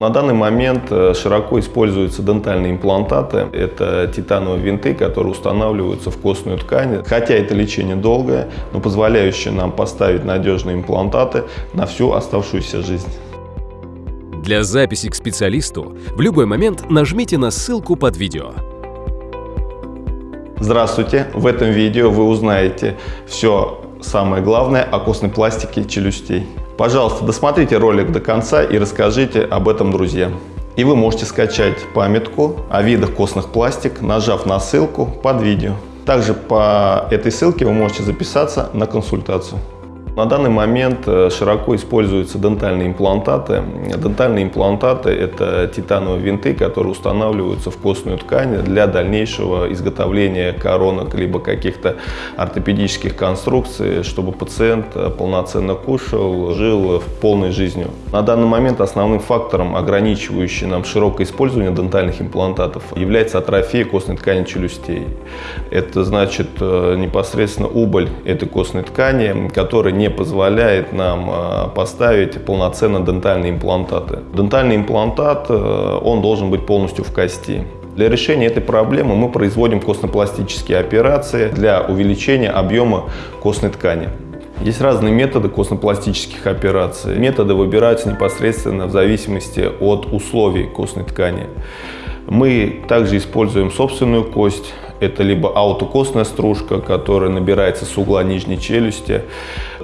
На данный момент э, широко используются дентальные имплантаты. Это титановые винты, которые устанавливаются в костную ткань. Хотя это лечение долгое, но позволяющее нам поставить надежные имплантаты на всю оставшуюся жизнь. Для записи к специалисту в любой момент нажмите на ссылку под видео. Здравствуйте! В этом видео вы узнаете все самое главное о костной пластике челюстей. Пожалуйста, досмотрите ролик до конца и расскажите об этом друзьям. И вы можете скачать памятку о видах костных пластик, нажав на ссылку под видео. Также по этой ссылке вы можете записаться на консультацию. На данный момент э, широко используются дентальные имплантаты. Дентальные имплантаты – это титановые винты, которые устанавливаются в костную ткань для дальнейшего изготовления коронок либо каких-то ортопедических конструкций, чтобы пациент э, полноценно кушал, жил полной жизнью. На данный момент основным фактором, ограничивающим нам широкое использование дентальных имплантатов, является атрофия костной ткани челюстей. Это значит э, непосредственно убыль этой костной ткани, которая не позволяет нам э, поставить полноценно дентальные имплантаты. Дентальный имплантат, э, он должен быть полностью в кости. Для решения этой проблемы мы производим костно-пластические операции для увеличения объема костной ткани. Есть разные методы костно-пластических операций. Методы выбираются непосредственно в зависимости от условий костной ткани. Мы также используем собственную кость, это либо аутокостная стружка, которая набирается с угла нижней челюсти.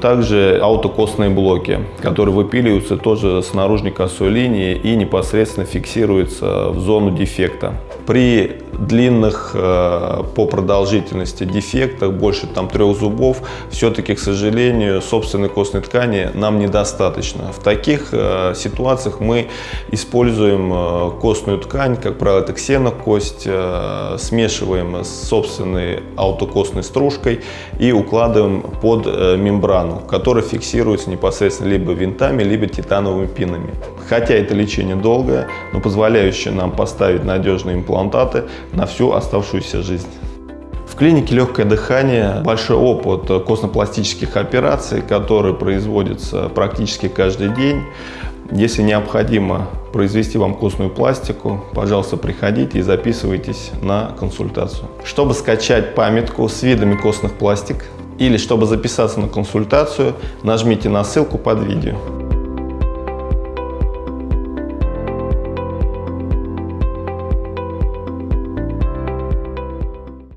Также аутокостные блоки, которые выпиливаются тоже с наружной косой линии и непосредственно фиксируются в зону дефекта. При длинных э, по продолжительности дефектах, больше там трех зубов, все-таки, к сожалению, собственной костной ткани нам недостаточно. В таких э, ситуациях мы используем э, костную ткань, как правило, это ксенокость, смешиваем с собственной аутокостной стружкой и укладываем под мембрану, которая фиксируется непосредственно либо винтами, либо титановыми пинами. Хотя это лечение долгое, но позволяющее нам поставить надежные имплантаты на всю оставшуюся жизнь. В клинике «Легкое дыхание» большой опыт костно-пластических операций, которые производятся практически каждый день. Если необходимо произвести вам костную пластику, пожалуйста, приходите и записывайтесь на консультацию. Чтобы скачать памятку с видами костных пластик или чтобы записаться на консультацию, нажмите на ссылку под видео.